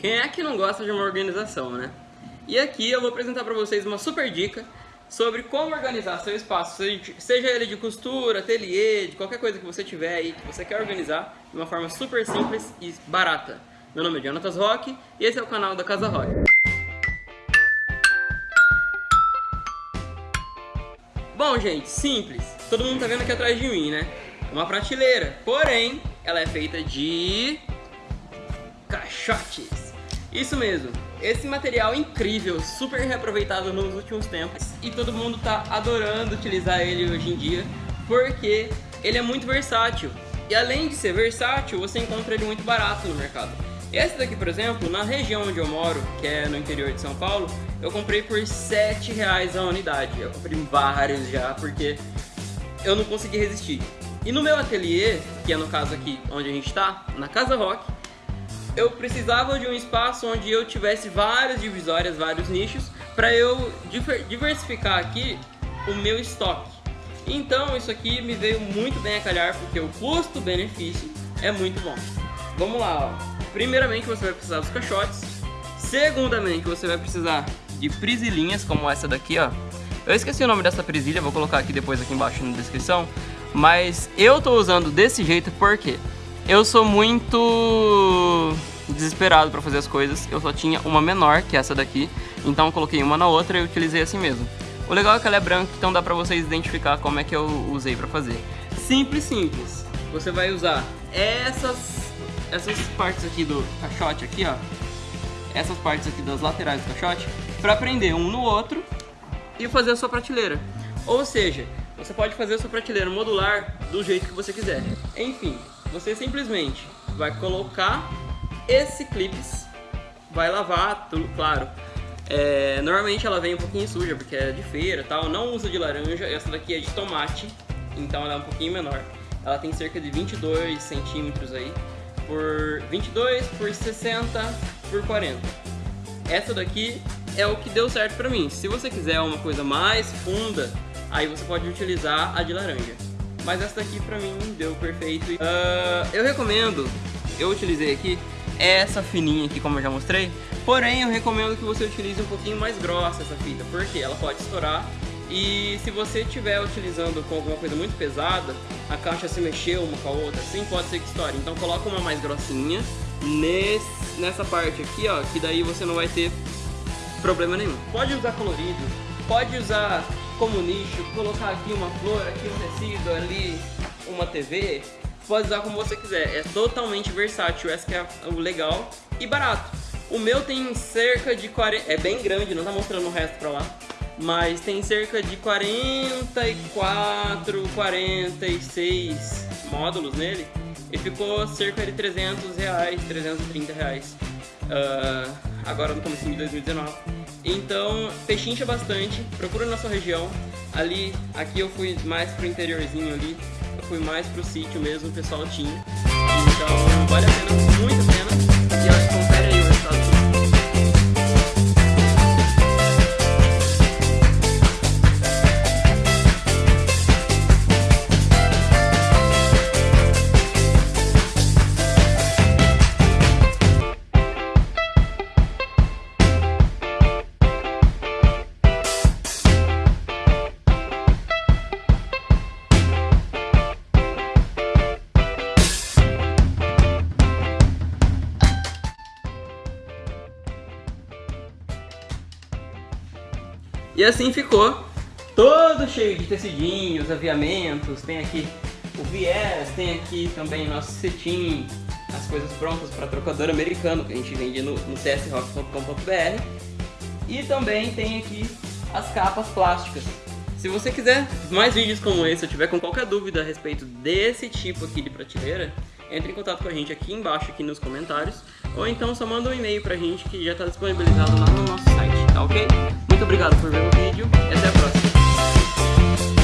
Quem é que não gosta de uma organização, né? E aqui eu vou apresentar para vocês uma super dica sobre como organizar seu espaço, seja ele de costura, ateliê, de qualquer coisa que você tiver aí, que você quer organizar de uma forma super simples e barata. Meu nome é Jonatas Rock e esse é o canal da Casa Rock. Bom, gente, simples. Todo mundo tá vendo aqui atrás de mim, né? Uma prateleira. Porém, ela é feita de caixotes. Isso mesmo. Esse material incrível, super reaproveitado nos últimos tempos e todo mundo tá adorando utilizar ele hoje em dia porque ele é muito versátil. E além de ser versátil, você encontra ele muito barato no mercado. Esse daqui, por exemplo, na região onde eu moro, que é no interior de São Paulo, eu comprei por 7 reais a unidade. Eu comprei vários já, porque eu não consegui resistir. E no meu ateliê, que é no caso aqui onde a gente está, na Casa Rock, eu precisava de um espaço onde eu tivesse várias divisórias, vários nichos, para eu diversificar aqui o meu estoque. Então isso aqui me veio muito bem a calhar, porque o custo-benefício é muito bom. Vamos lá, ó. Primeiramente você vai precisar dos caixotes. Segundamente você vai precisar de prisilinhas, como essa daqui, ó. Eu esqueci o nome dessa prisilha, vou colocar aqui depois aqui embaixo na descrição. Mas eu tô usando desse jeito porque eu sou muito desesperado para fazer as coisas. Eu só tinha uma menor, que é essa daqui. Então eu coloquei uma na outra e utilizei assim mesmo. O legal é que ela é branca, então dá pra vocês identificar como é que eu usei pra fazer. Simples, simples. Você vai usar essas, essas partes aqui do caixote aqui, ó. Essas partes aqui das laterais do caixote pra prender um no outro e fazer a sua prateleira. Ou seja, você pode fazer a sua prateleira modular do jeito que você quiser. Enfim, você simplesmente vai colocar esse clips, vai lavar, tudo claro. É, normalmente ela vem um pouquinho suja, porque é de feira tal. Não usa de laranja, essa daqui é de tomate, então ela é um pouquinho menor. Ela tem cerca de 22 centímetros aí, por 22 por 60 por 40. Essa daqui é o que deu certo pra mim. Se você quiser uma coisa mais funda, aí você pode utilizar a de laranja. Mas essa daqui pra mim deu perfeito. Uh, eu recomendo, eu utilizei aqui, essa fininha aqui como eu já mostrei. Porém, eu recomendo que você utilize um pouquinho mais grossa essa fita, porque ela pode estourar. E se você estiver utilizando com alguma coisa muito pesada, a caixa se mexer uma com a outra, assim pode ser que estoure. Então coloca uma mais grossinha nesse, nessa parte aqui, ó, que daí você não vai ter problema nenhum. Pode usar colorido, pode usar como nicho, colocar aqui uma flor, aqui um tecido, ali uma TV, pode usar como você quiser, é totalmente versátil, essa que é o legal e barato. O meu tem cerca de 40, é bem grande, não tá mostrando o resto pra lá, mas tem cerca de 44, 46 módulos nele e ficou cerca de 300 reais, 330 reais. Uh, agora no começo de 2019. Então, pechincha bastante, procura na sua região. Ali, aqui eu fui mais pro interiorzinho ali, eu fui mais pro sítio mesmo, o pessoal tinha. Então, vale a pena, muito a pena. E acho que E assim ficou, todo cheio de tecidinhos, aviamentos, tem aqui o viés, tem aqui também nosso cetim, as coisas prontas para trocador americano que a gente vende no, no csrock.com.br e também tem aqui as capas plásticas. Se você quiser mais vídeos como esse, ou tiver com qualquer dúvida a respeito desse tipo aqui de prateleira, entre em contato com a gente aqui embaixo, aqui nos comentários, ou então só manda um e-mail pra gente que já tá disponibilizado lá no nosso site, tá ok? Muito obrigado por ver o vídeo e até a próxima!